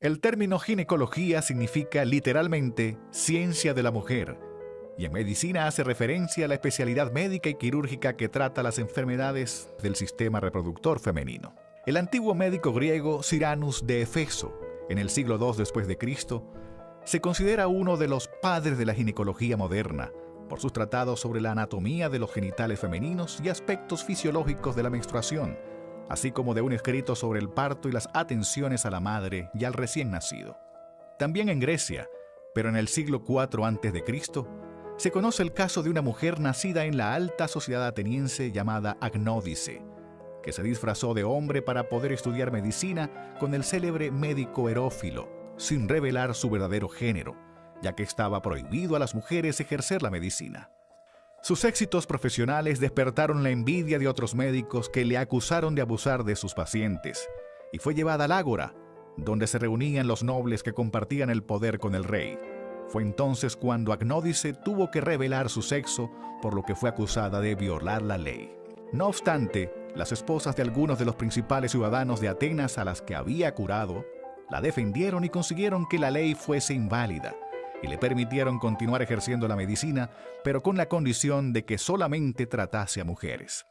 El término ginecología significa literalmente ciencia de la mujer, y en medicina hace referencia a la especialidad médica y quirúrgica que trata las enfermedades del sistema reproductor femenino. El antiguo médico griego Siranus de Efeso, en el siglo II después de Cristo, se considera uno de los padres de la ginecología moderna por sus tratados sobre la anatomía de los genitales femeninos y aspectos fisiológicos de la menstruación, así como de un escrito sobre el parto y las atenciones a la madre y al recién nacido. También en Grecia, pero en el siglo IV a.C., se conoce el caso de una mujer nacida en la alta sociedad ateniense llamada Agnódice, que se disfrazó de hombre para poder estudiar medicina con el célebre médico Herófilo, sin revelar su verdadero género, ya que estaba prohibido a las mujeres ejercer la medicina. Sus éxitos profesionales despertaron la envidia de otros médicos que le acusaron de abusar de sus pacientes, y fue llevada al ágora, donde se reunían los nobles que compartían el poder con el rey. Fue entonces cuando Agnódice tuvo que revelar su sexo, por lo que fue acusada de violar la ley. No obstante, las esposas de algunos de los principales ciudadanos de Atenas a las que había curado, la defendieron y consiguieron que la ley fuese inválida, y le permitieron continuar ejerciendo la medicina, pero con la condición de que solamente tratase a mujeres.